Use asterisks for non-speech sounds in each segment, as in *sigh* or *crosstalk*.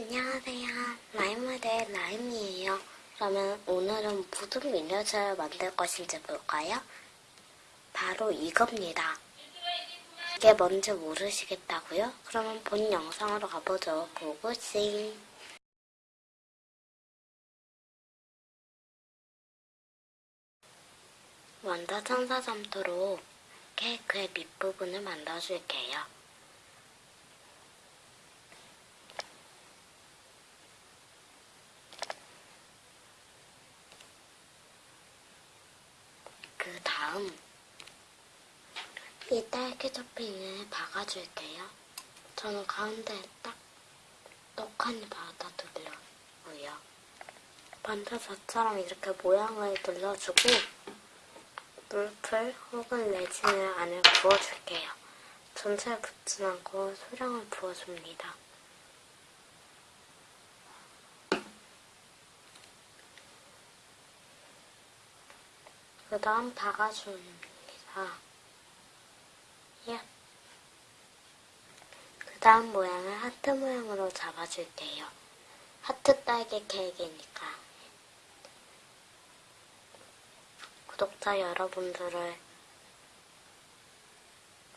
안녕하세요. 라임모델 라임이에요. 그러면 오늘은 무슨 미니어처를 만들 것인지 볼까요? 바로 이겁니다. 이게 뭔지 모르시겠다고요? 그러면 본 영상으로 가보죠. 고고싱. 원더 천사 점토로 케이크의 밑부분을 만들어줄게요. 그 다음 이 딸기 토핑을 박아줄게요. 저는 가운데에 딱 떡하니 받아두려고요. 반타자처럼 이렇게 모양을 눌러주고 물풀 혹은 레진을 안에 부어줄게요. 전체에 붓진 않고 소량을 부어줍니다. 그 다음 박아줍니다. 예. 그 다음 모양을 하트 모양으로 잡아줄게요. 하트 딸기 케이크니까. 구독자 여러분들을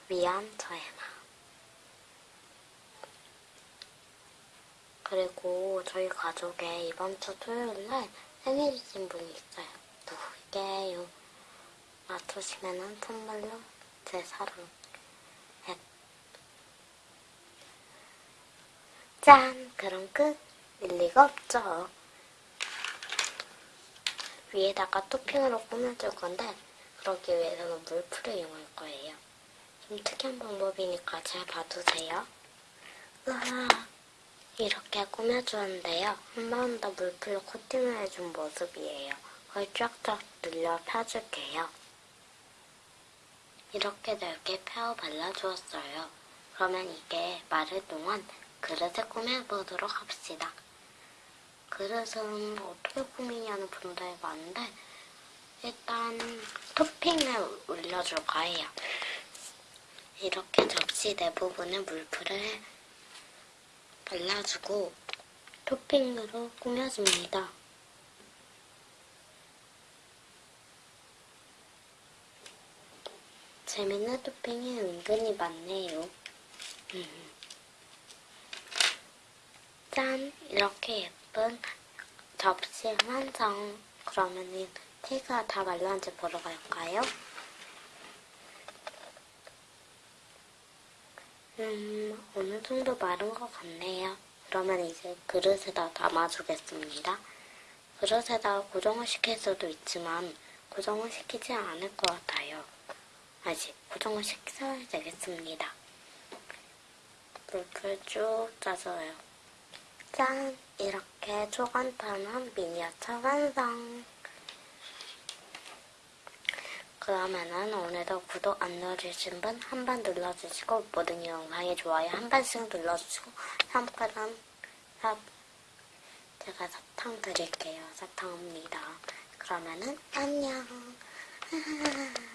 위한 마음. 그리고 저희 가족에 이번 주 토요일날 생일이신 분이 있어요. 누구게요? 맞추시면은 선물로 제 사랑 앱. 짠! 그럼 끝! 일리가 없죠. 위에다가 토핑으로 꾸며줄 건데 그러기 위해서는 물풀을 이용할 거예요. 좀 특이한 방법이니까 잘 봐두세요. 으아, 이렇게 꾸며주는데요. 한 번 더 물풀로 코팅을 해준 모습이에요. 그걸 쫙쫙 늘려 펴줄게요. 이렇게 넓게 펴 발라주었어요. 그러면 이게 마를 동안 그릇에 꾸며보도록 합시다. 그릇은 어떻게 꾸미냐는 분들이 많은데 일단 토핑을 올려줄 거예요. 이렇게 접시 내부분에 물풀을 발라주고 토핑으로 꾸며줍니다. 재밌는 토핑이 은근히 많네요. 음. 짠! 이렇게 예쁜 접시 완성! 그러면은 테이크가 다 말랐는지 보러 갈까요? 음, 어느 정도 마른 것 같네요. 그러면 이제 그릇에다 담아주겠습니다. 그릇에다 고정을 시킬 수도 있지만 고정을 시키지 않을 것 같아요. 아직 고정을 시켜야 되겠습니다. 물풀 쭉 짜줘요. 짠! 이렇게 초간단한 미니어처 완성! 그러면은 오늘도 구독 안 눌러주신 분 한 번 눌러주시고 모든 영상에 좋아요 한 번씩 눌러주시고 삼가람 삽 제가 사탕 드릴게요. 사탕입니다. 그러면은 안녕 *laughs*